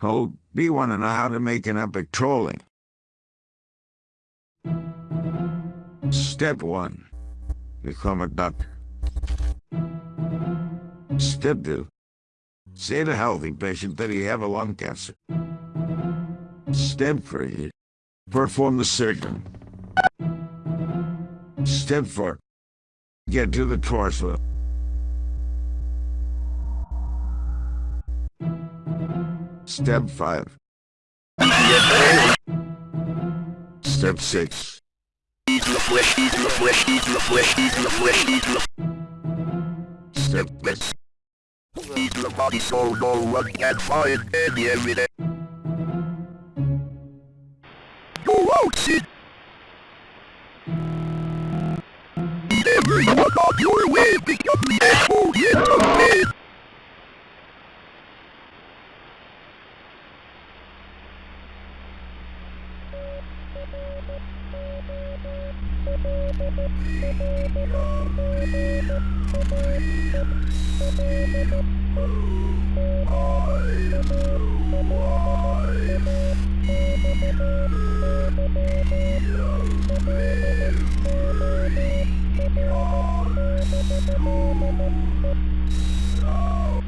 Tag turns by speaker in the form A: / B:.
A: Oh, we want to know how to make an epic trolling. Step 1. Become a duck. Step 2. Say to healthy patient that he have a lung cancer. Step 3. Perform the surgery. Step 4. Get to the torso. Step 5. Step 6. Step 6.
B: The body no one can find any evidence. You won't see. Your. Oh